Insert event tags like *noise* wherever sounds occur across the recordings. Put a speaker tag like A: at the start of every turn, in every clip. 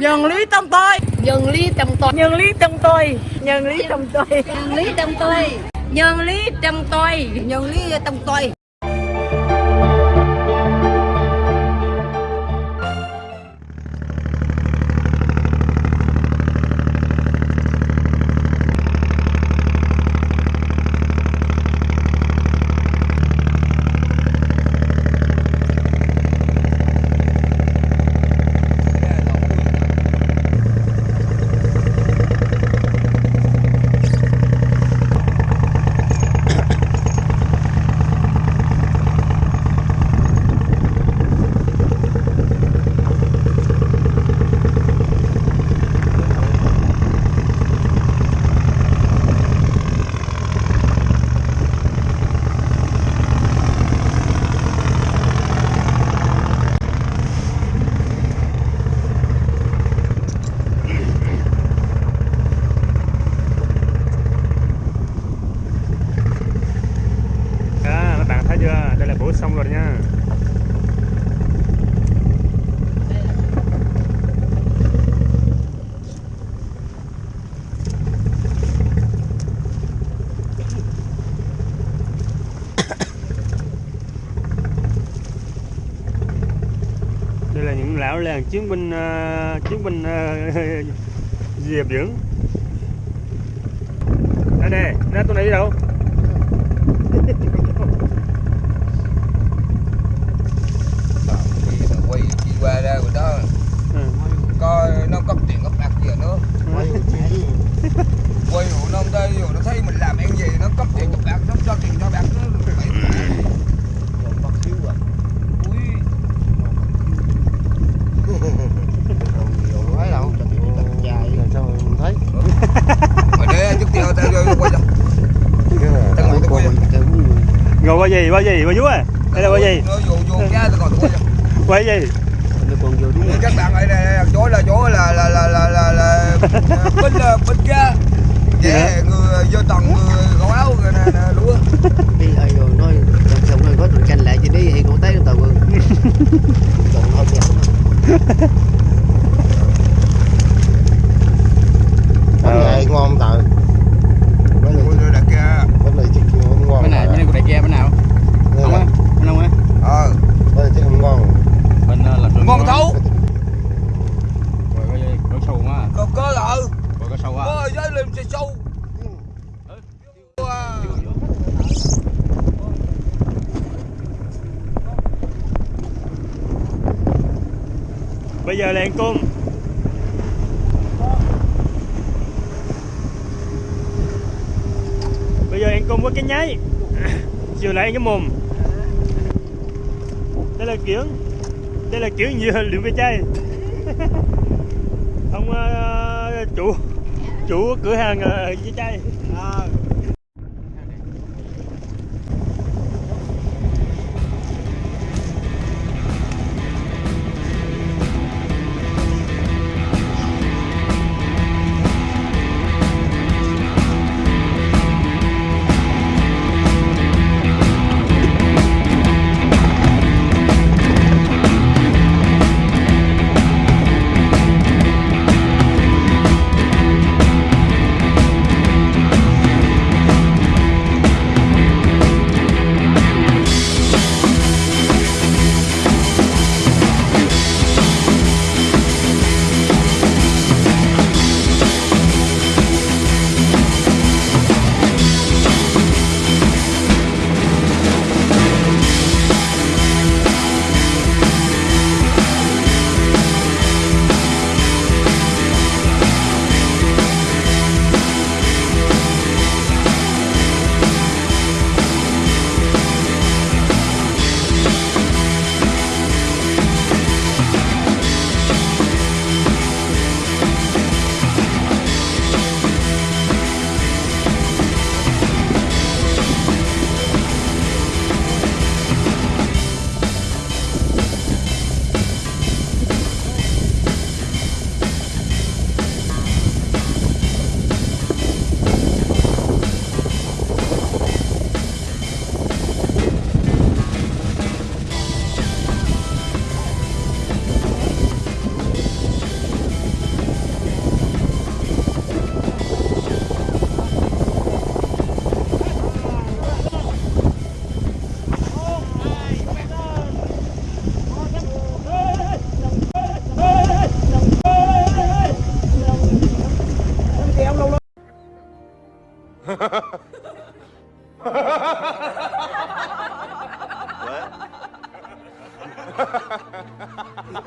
A: nhân lý trong tôi.
B: Nhân lý trong tôi.
A: Nhân lý trong tôi. Nhân lý trong tôi.
B: Nhân lý trong tôi. Nhân lý trong tôi. Nhân lý trong tôi
C: à, các bạn thấy chưa đây là bố xong rồi nha. Đây là những lão làng chiến binh uh, chiến binh uh, diệp dưỡng đây nè ra tôi này đi đâu
D: Thì mà quay đi qua ra rồi đó.
C: Ừ.
D: coi nó cấp tiền cấp bạc gì nữa. Quay hộ nó đây rồi nó thấy mình làm ăn gì nó cấp tiền cấp bạc nó cho tiền cho bạc nó phải quay ngồi tao quay
C: gì qua gì qua vú à? Đây là qua gì?
D: Quay
C: gì
D: các bạn ở đây chỗ là chỗ là là là là là, là *laughs* bên là bên kia để người vô tầng người gõ áo người nè nè lúa
E: đi ai rồi nói trong sông này có tụi canh lại chứ đi thì cũng thấy tàu quân còn không nhận
C: Ờ.
F: Bánh này ngon tờ Bánh này,
D: Ui, rồi đặt kia
F: bánh này chắc không ngon
G: bên này bên này của đại kia bên nào
F: Đây
G: không
F: là-
G: á bên đâu á
D: ờ
F: Bánh này chắc không ngon
G: bên ờ, là trường
D: ngon thấu
G: rồi có gì có sâu quá
D: có có là ừ
G: rồi có sâu quá
D: có giấy lên xe sâu Wow
C: bây giờ là ăn bây giờ ăn cung với cái nháy. *coughs* Chiều lại ăn cái mồm đây là kiểu đây là kiểu như lượm ve chai ông uh, chủ chủ cửa hàng uh, ve chai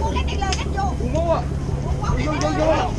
D: Mua cái này
B: là cách vô.
D: Mua. Vô vô vô.